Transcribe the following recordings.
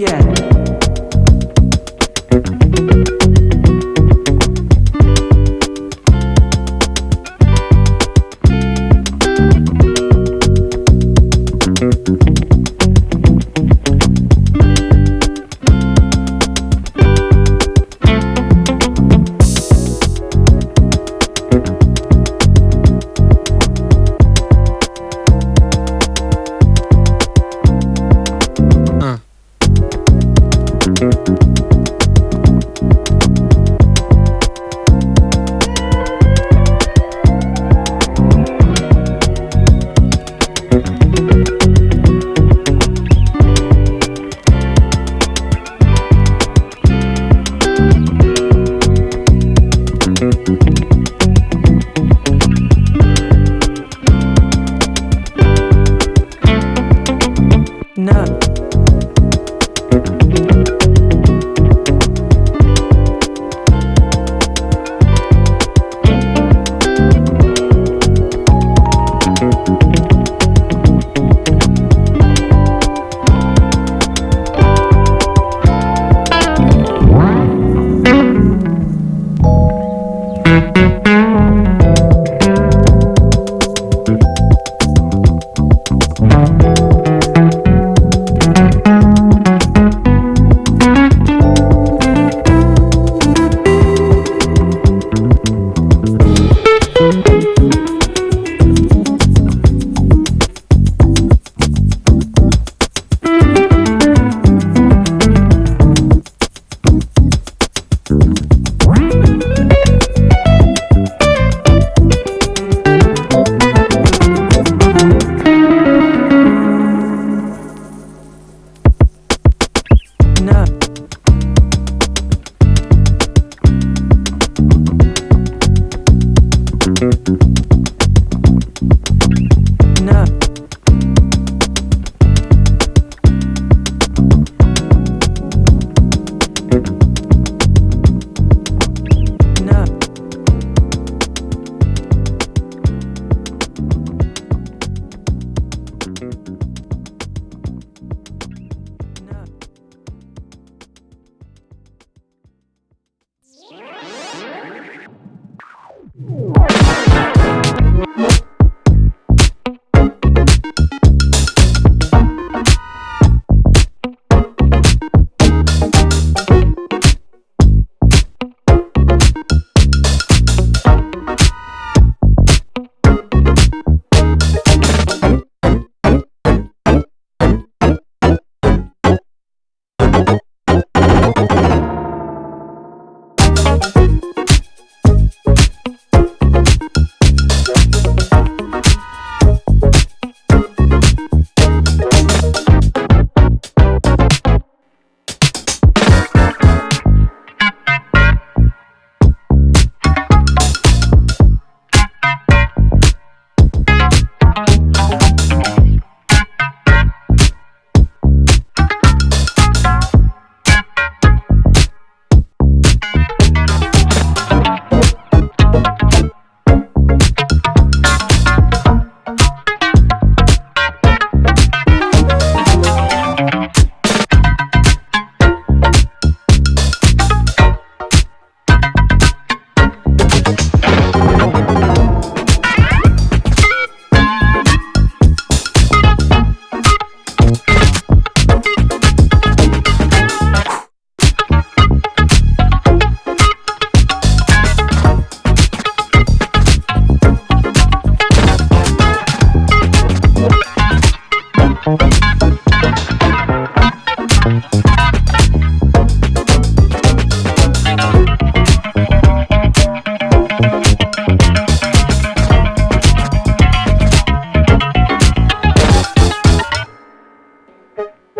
Yeah.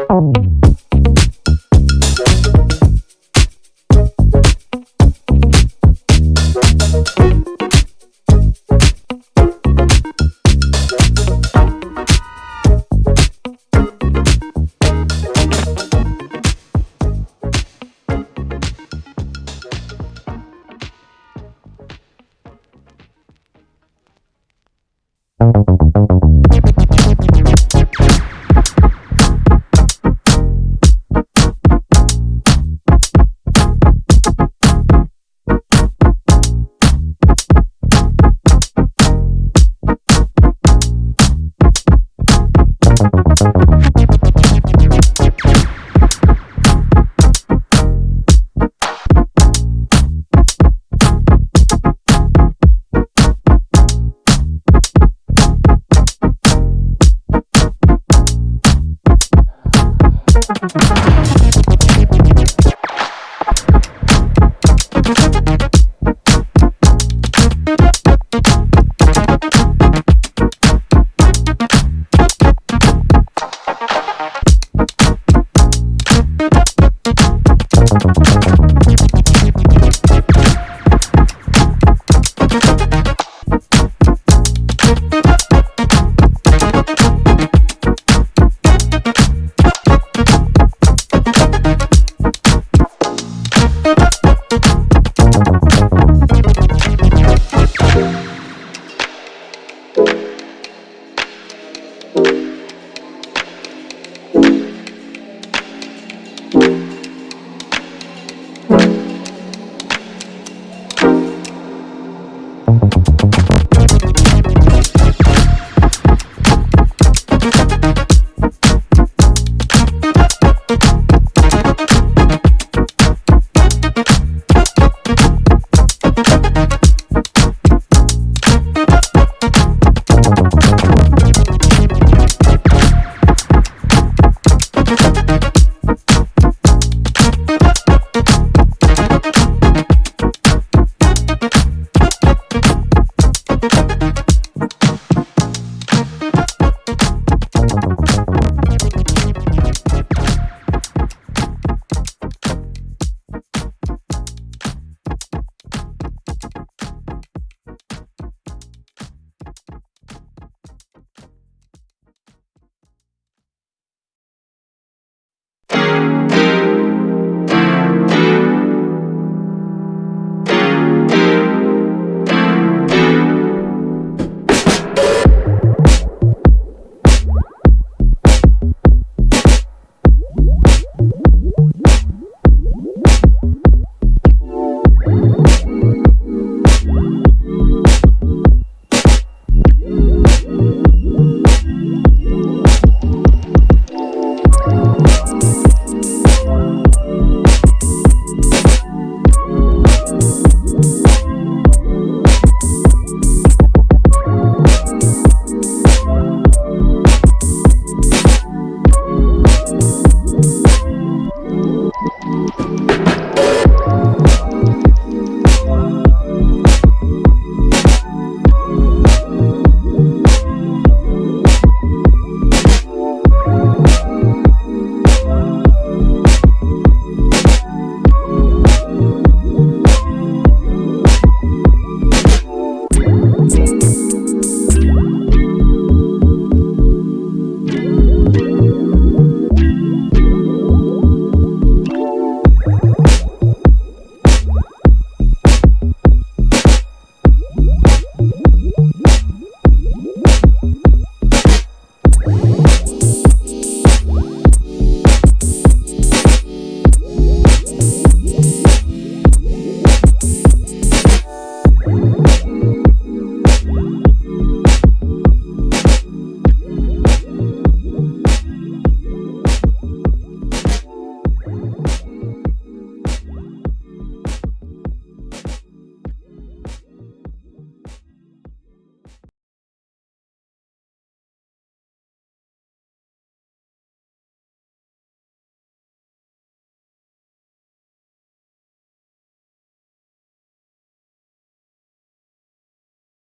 Oh.